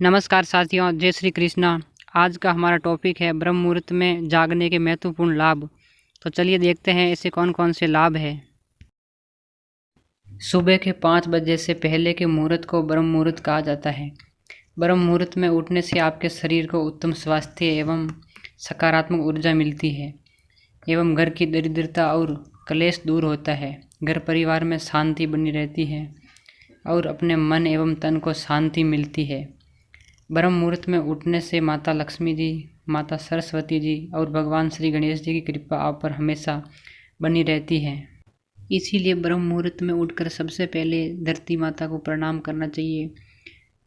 नमस्कार साथियों, जय श्री कृष्णा। आज का हमारा टॉपिक है ब्रह्म मुहूर्त में जागने के महत्वपूर्ण लाभ। तो चलिए देखते हैं ऐसे कौन कौन से लाभ है। सुबह के पाँच बजे से पहले के मुहूर्त को ब्रह्म मुहूर्त कहा जाता है। ब्रह्म मुहूर्त में उठने से आपके शरीर को उत्तम स्वास्थ्य एवं सकारात्मक ऊर्जा मिलती है, एवं घर की दरिद्रता और कलेश दूर होता है। घर परिवार में शांति बनी रहती है और अपने मन एवं तन को शांति मिलती है। ब्रह्म मुहूर्त में उठने से माता लक्ष्मी जी, माता सरस्वती जी और भगवान श्री गणेश जी की कृपा आप पर हमेशा बनी रहती है। इसीलिए ब्रह्म मुहूर्त में उठकर सबसे पहले धरती माता को प्रणाम करना चाहिए।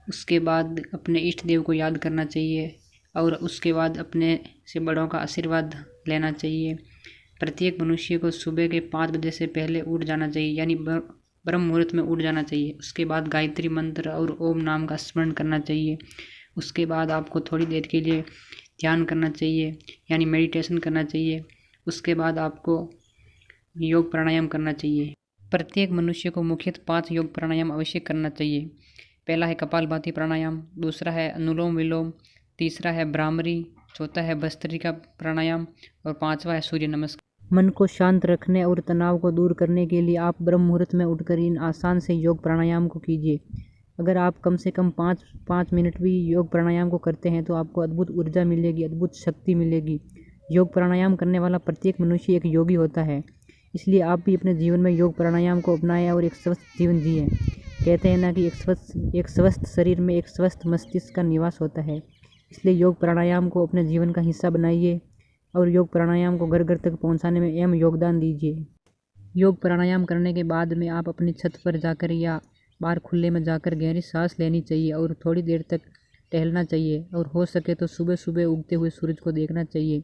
उसके बाद अपने इष्ट देव को याद करना चाहिए और उसके बाद अपने से बड़ों का आशीर्वाद लेना चाहिए। प्रत्येक मनुष्य को सुबह के पाँच बजे से पहले उठ जाना चाहिए, यानी ब्रह्म मुहूर्त में उठ जाना चाहिए। उसके बाद गायत्री मंत्र और ओम नाम का स्मरण करना चाहिए। उसके बाद आपको थोड़ी देर के लिए ध्यान करना चाहिए, यानी मेडिटेशन करना चाहिए। उसके बाद आपको योग प्राणायाम करना चाहिए। प्रत्येक मनुष्य को मुख्यतः पाँच योग प्राणायाम अवश्य करना चाहिए। पहला है कपालभाति प्राणायाम, दूसरा है अनुलोम विलोम, तीसरा है भ्रामरी चौथा है भस्त्रिका प्राणायाम और पांचवा है सूर्य नमस्कार। मन को शांत रखने और तनाव को दूर करने के लिए आप ब्रह्म मुहूर्त में उठकर इन आसान से योग प्राणायाम को कीजिए। अगर आप कम से कम पाँच पाँच मिनट भी योग प्राणायाम को करते हैं तो आपको अद्भुत ऊर्जा मिलेगी, अद्भुत शक्ति मिलेगी। योग प्राणायाम करने वाला प्रत्येक मनुष्य एक योगी होता है, इसलिए आप भी अपने जीवन में योग प्राणायाम को अपनाएँ और एक स्वस्थ जीवन जिए। कहते हैं ना कि एक स्वस्थ एक स्वस्थ शरीर में एक स्वस्थ मस्तिष्क का निवास होता है, इसलिए योग प्राणायाम को अपने जीवन का हिस्सा बनाइए। और योग प्राणायाम को घर घर तक पहुँचाने में अहम योगदान दीजिए। योग प्राणायाम करने के बाद में आप अपनी छत पर जाकर या बाहर खुले में जाकर गहरी सांस लेनी चाहिए और थोड़ी देर तक टहलना चाहिए और हो सके तो सुबह सुबह उगते हुए सूरज को देखना चाहिए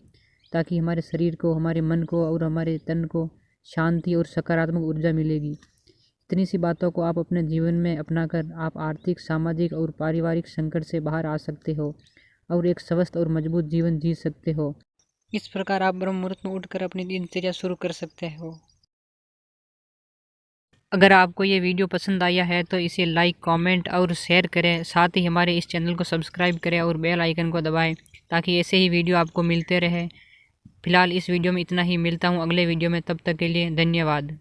ताकि हमारे शरीर को, हमारे मन को और हमारे तन को शांति और सकारात्मक ऊर्जा मिलेगी। इतनी सी बातों को आप अपने जीवन में अपनाकर आप आर्थिक, सामाजिक और पारिवारिक संकट से बाहर आ सकते हो और एक स्वस्थ और मज़बूत जीवन जी सकते हो। इस प्रकार आप ब्रह्म मुहूर्त में उठकर अपनी दिनचर्या शुरू कर सकते हो। अगर आपको ये वीडियो पसंद आया है तो इसे लाइक कमेंट और शेयर करें। साथ ही हमारे इस चैनल को सब्सक्राइब करें और बेल आइकन को दबाएँ, ताकि ऐसे ही वीडियो आपको मिलते रहे। फ़िलहाल इस वीडियो में इतना ही। मिलता हूँ अगले वीडियो में। तब तक के लिए धन्यवाद।